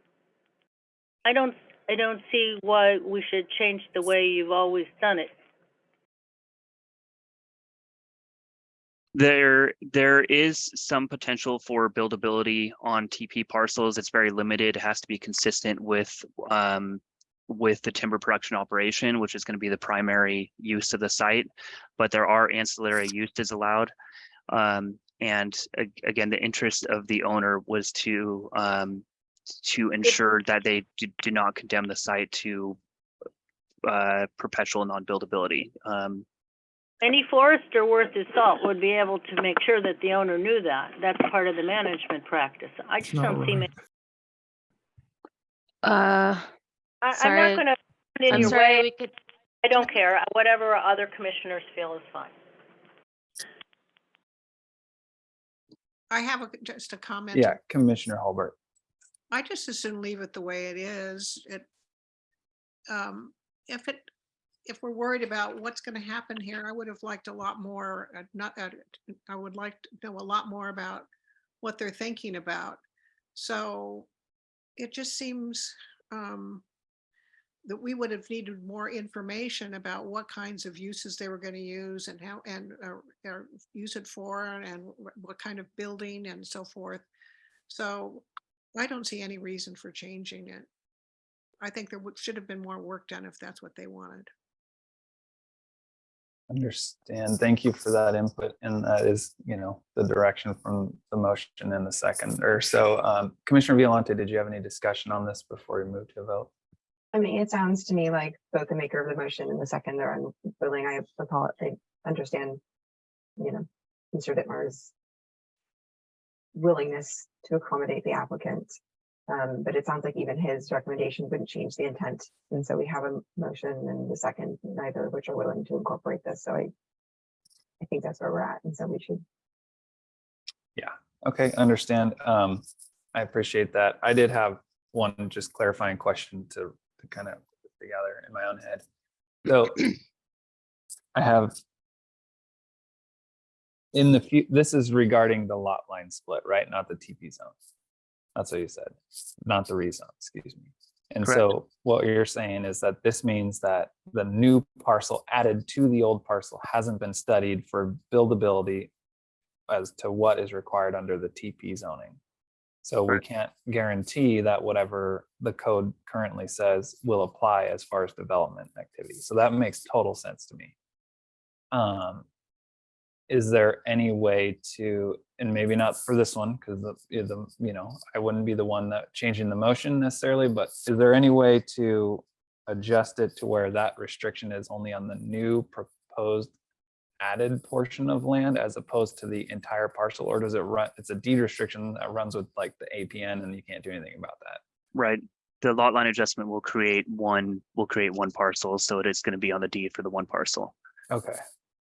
S7: I don't, I don't see why we should change the way you've always done it.
S9: There, there is some potential for buildability on TP parcels. It's very limited. It has to be consistent with, um, with the timber production operation, which is going to be the primary use of the site. But there are ancillary uses allowed. Um, and again, the interest of the owner was to, um, to ensure that they do, not condemn the site to uh, perpetual non-buildability. Um,
S7: Any forester worth his salt would be able to make sure that the owner knew that. That's part of the management practice. I
S10: It's
S7: just
S10: not
S7: don't see, ma-
S10: right.
S1: Uh,
S7: I, I'm
S1: Sorry.
S7: not gonna put it in
S1: I'm
S7: your
S1: sorry,
S7: way.
S1: we could,
S7: I don't care. Whatever other commissioners feel is fine.
S5: I have a, just a comment.
S2: Yeah, Commissioner Holbert.
S5: I just as soon leave it the way it is. It, um, if it, if we're worried about what's gonna happen here, I would have liked a lot more, uh, not, uh, I would like to know a lot more about what they're thinking about. So it just seems, um, that we would have needed more information about what kinds of uses they were gonna use and how, and, uh, use it for, and what kind of building and so forth. So I don't see any reason for changing it. I think there should have been more work done if that's what they wanted.
S2: Understand. Thank you for that input. And that is, you know, the direction from the motion in the second or so. Um, Commissioner Violante, did you have any discussion on this before we move to a vote?
S6: I mean, it sounds to me like both the maker of the motion and the second are unwilling. I recall, I understand, you know, Mr. Ditmars' willingness to accommodate the applicant. Um, but it sounds like even his recommendation wouldn't change the intent. And so we have a motion and the second, neither of which are willing to incorporate this. So I, I think that's where we're at. And so we should Yeah.
S2: Okay, understand. Um, I appreciate that. I did have one just clarifying question to, to kind of put together in my own head. So I have in the, fu- this is regarding the lot line split, right? Not the TP zone. That's what you said, not the reason, excuse me. And
S9: Correct.
S2: so what you're saying is that this means that the new parcel added to the old parcel hasn't been studied for buildability as to what is required under the TP zoning. So we can't guarantee that whatever the code currently says will apply as far as development activity. So that makes total sense to me. Um, is there any way to, and maybe not for this one, because the, the, you know, I wouldn't be the one that changing the motion necessarily, but is there any way to adjust it to where that restriction is only on the new proposed added portion of land as opposed to the entire parcel, or does it run, it's a deed restriction that runs with like the APN and you can't do anything about that?
S9: Right. The lot line adjustment will create one, will create one parcel, so it is going to be on the deed for the one parcel.
S2: Okay,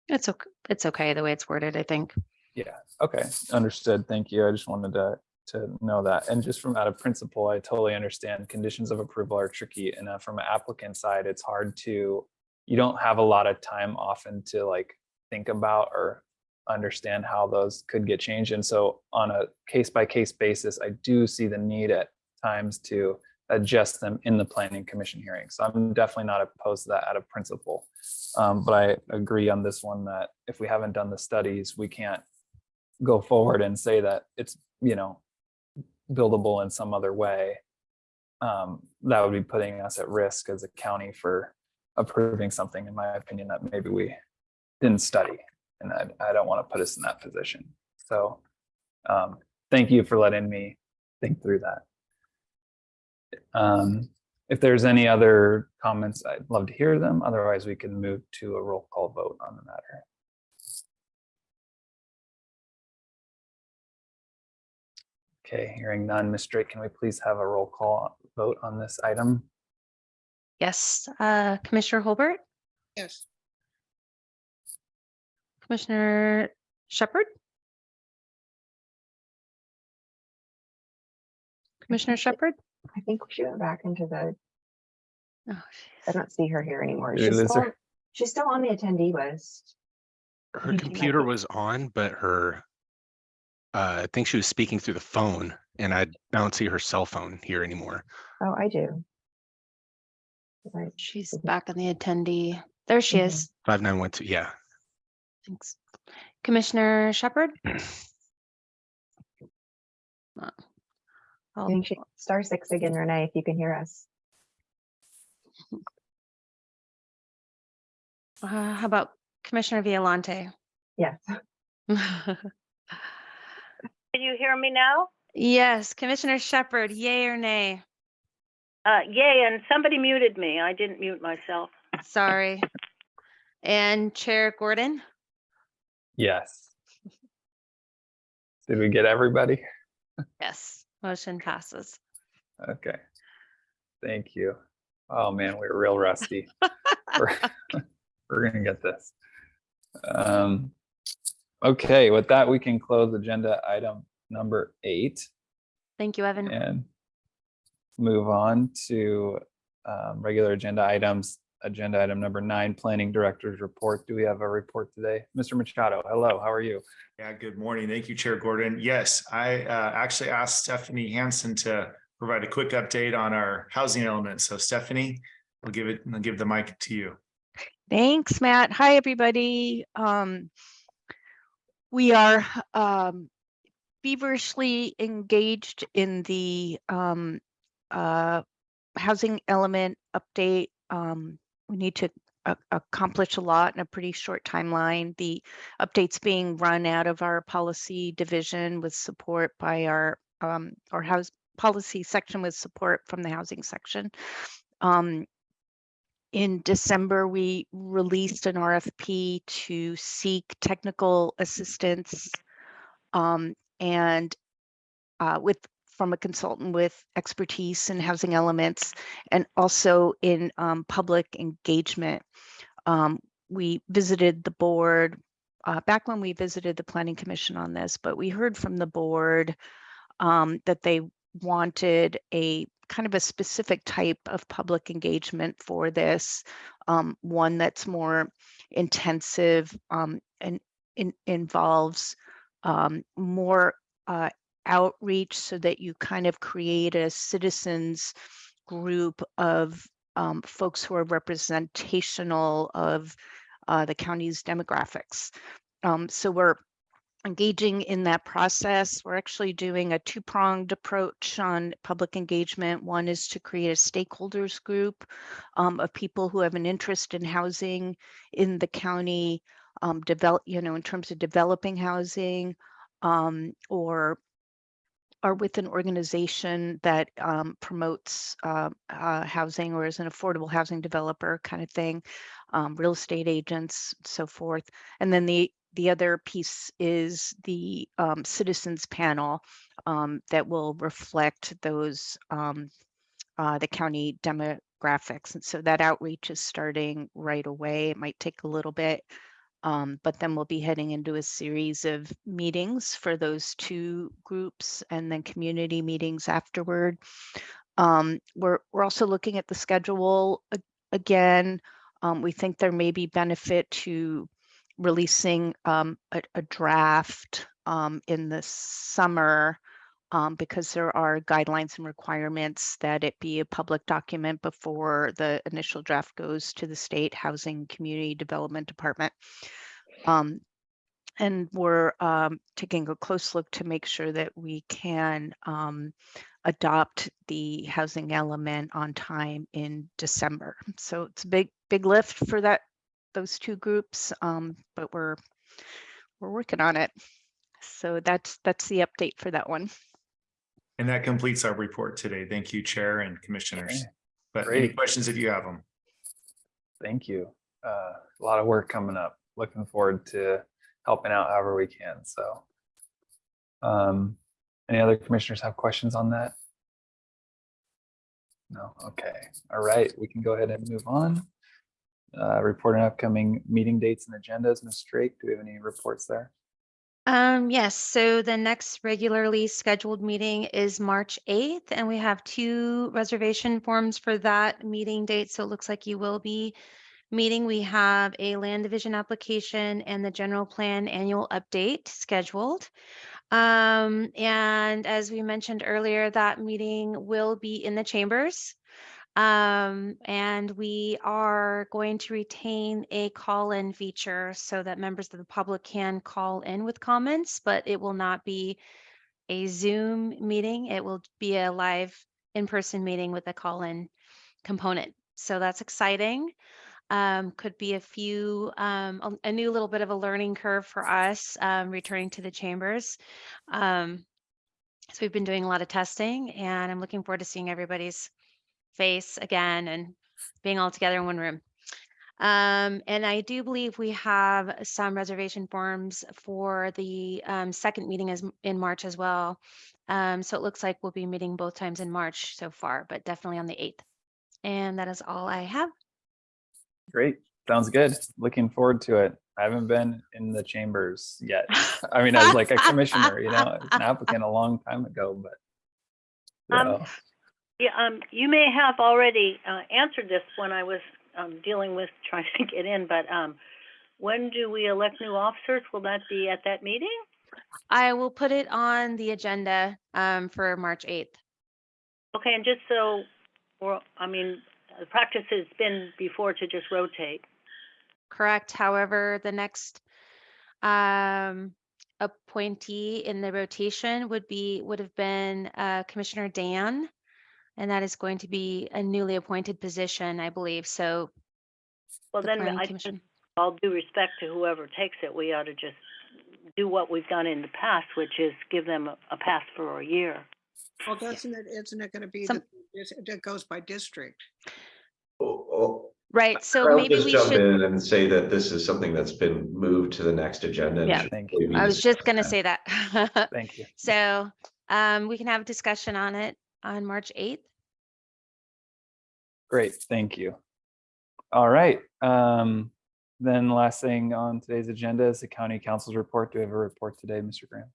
S1: It's okay. It's okay the way it's worded, I think.
S2: yeah, okay, understood. Thank you. I just wanted to, to know that. And just from out of principle, I totally understand conditions of approval are tricky. And uh, from an applicant side, it's hard to, you don't have a lot of time often to like think about or understand how those could get changed. And so on a case by case basis, I do see the need at times to adjust them in the planning commission hearing. So I'm definitely not opposed to that out of principle. Um, but I agree on this one that if we haven't done the studies, we can't go forward and say that it's, you know, buildable in some other way. Um, that would be putting us at risk as a county for approving something, in my opinion, that maybe we didn't study. And I, I don't want to put us in that position. So um, thank you for letting me think through that. Um, if there's any other comments, I'd love to hear them. Otherwise, we can move to a roll call vote on the matter. Okay, hearing none. Ms. Drake, can we please have a roll call vote on this item?
S1: Yes, uh, Commissioner Holbert,
S5: Yes.
S1: Commissioner Shepard? Commissioner Shepherd?
S6: I think she went back into the,
S1: Oh,
S6: I
S1: jeez.
S6: don't see her here anymore.
S2: Did
S6: She's
S2: lose
S6: still,
S2: her?
S6: she's still on the attendee list.
S11: Her
S6: think she
S11: computer
S6: be-
S11: was on, but her, uh, I think she was speaking through the phone and I don't see her cell phone here anymore.
S6: Oh, I do. Right,
S1: She's
S6: Mhm.
S1: back on the attendee. There she
S6: Mhm.
S1: is.
S11: Five nine one two, yeah.
S1: Thanks. Commissioner Shepherd? Uh,
S6: I
S1: I'll-
S6: star six again, Renee, if you can hear us.
S1: uh, How about Commissioner Violante?
S6: Yes.
S7: Can you hear me now?
S1: Yes, Commissioner Shepard, yay or nay?
S7: Uh, yay, and somebody muted me. I didn't mute myself.
S1: Sorry. And Chair Gordon?
S2: Yes. Did we get everybody?
S1: Yes, motion passes.
S2: Okay. Thank you. Oh, man, we're real rusty. We're we're gonna get this. Um, okay, with that, we can close agenda item number eight
S1: Thank you, Evan.
S2: and move on to um, regular agenda items. Agenda item number nine, planning director's report. Do we have a report today? Mr. Machado, hello, how are you?
S12: Yeah, good morning. Thank you, Chair Gordon. Yes, I uh, actually asked Stephanie Hansen to provide a quick update on our housing element. So Stephanie, I'll give it, I'll give the mic to you.
S13: Thanks, Matt. Hi, everybody. Um, we are um, feverishly engaged in the um, uh, housing element update. Um, we need to a- accomplish a lot in a pretty short timeline. The updates being run out of our policy division with support by our, um, our house policy section with support from the housing section. Um, in December, we released an RFP to seek technical assistance um, and uh, with from a consultant with expertise in housing elements and also in um, public engagement. Um, we visited the board uh, back when we visited the planning commission on this, but we heard from the board um, that they wanted a kind of a specific type of public engagement for this, um, one that's more intensive um, and in, involves um, more uh, outreach so that you kind of create a citizens group of um, folks who are representational of uh, the county's demographics. Um, so we're engaging in that process. We're actually doing a two-pronged approach on public engagement. One is to create a stakeholders group um, of people who have an interest in housing in the county, um, develop, you know, in terms of developing housing um, or are with an organization that um, promotes uh, uh, housing or is an affordable housing developer kind of thing, um, real estate agents, so forth. And then the the other piece is the um, citizens panel um, that will reflect those um, uh, the county demographics. And so that outreach is starting right away. It might take a little bit, um, but then we'll be heading into a series of meetings for those two groups and then community meetings afterward. Um, we're, we're also looking at the schedule again. Um, we think there may be benefit to releasing um, a, a draft um, in the summer um, because there are guidelines and requirements that it be a public document before the initial draft goes to the state housing community development department. Um, and we're um, taking a close look to make sure that we can um, adopt the housing element on time in December. So it's a big, big lift for that those two groups, um, but we're we're working on it. So that's that's the update for that one.
S12: And that completes our report today. Thank you, Chair and Commissioners.
S2: Okay,
S12: But any questions if you have them?
S2: Thank you. Uh, a lot of work coming up. Looking forward to helping out however we can. So, um, any other commissioners have questions on that? No. Okay. All right. We can go ahead and move on. Uh, report on upcoming meeting dates and agendas. Ms. Drake, do we have any reports there?
S1: Um, yes, so the next regularly scheduled meeting is March 8th, and we have two reservation forms for that meeting date. So it looks like you will be meeting. We have a land division application and the general plan annual update scheduled. Um, and as we mentioned earlier, that meeting will be in the chambers. Um, and we are going to retain a call-in feature so that members of the public can call in with comments, but it will not be a Zoom meeting. It will be a live in-person meeting with a call-in component. So that's exciting. Um, could be a few, um, a, a new little bit of a learning curve for us, um, returning to the chambers. Um, so we've been doing a lot of testing and I'm looking forward to seeing everybody's face again and being all together in one room. Um, and I do believe we have some reservation forms for the um, second meeting is in March as well. Um, so it looks like we'll be meeting both times in March so far, but definitely on the 8th. And that is all I have.
S2: Great. Sounds good. Looking forward to it. I haven't been in the chambers yet. I mean, I was like a commissioner, you know, an applicant a long time ago, but.
S7: Um,
S2: so,
S7: Yeah, um, you may have already, uh, answered this when I was, um, dealing with trying to get in, but, um, when do we elect new officers? Will that be at that meeting?
S1: I will put it on the agenda um, for March 8th.
S7: Okay, and just so, I mean, the practice has been before to just rotate.
S1: Correct. However, the next um, appointee in the rotation would be, would have been uh, Commissioner Dan. And that is going to be a newly appointed position, I believe. So
S7: Well,
S1: the
S7: then
S1: planning
S7: I just,
S1: commission.
S7: all due respect to whoever takes it, we ought to just do what we've done in the past, which is give them a, a pass for a year.
S5: Well, doesn't it, isn't it gonna be,
S1: Some-
S5: that it's- it goes by district?
S8: Oh, oh,
S1: Right, so
S8: I'll
S1: maybe
S8: just
S1: we
S8: jump
S1: should,
S8: in and say that this is something that's been moved to the next agenda. and
S1: Yeah.
S8: should
S2: Thank
S8: probably be
S1: I was just gonna say that.
S2: Thank you.
S1: So um, we can have a discussion on it on March 8th.
S2: Great, thank you. All right, um, then last thing on today's agenda is the county counsel's report. Do we have a report today, Mr. Graham?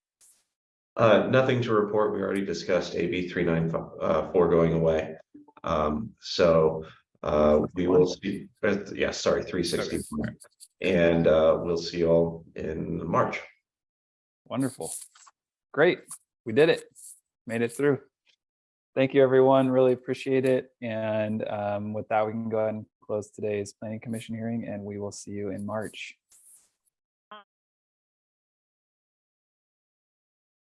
S8: Uh, nothing to report. We already discussed AB three nine uh going away. Um, so uh, we will see, uh, yeah, sorry, three sixty. And uh, we'll see you all in March.
S2: Wonderful. Great, we did it. Made it through. Thank you, everyone. Really appreciate it. And um, with that, we can go ahead and close today's planning commission hearing and we will see you in March.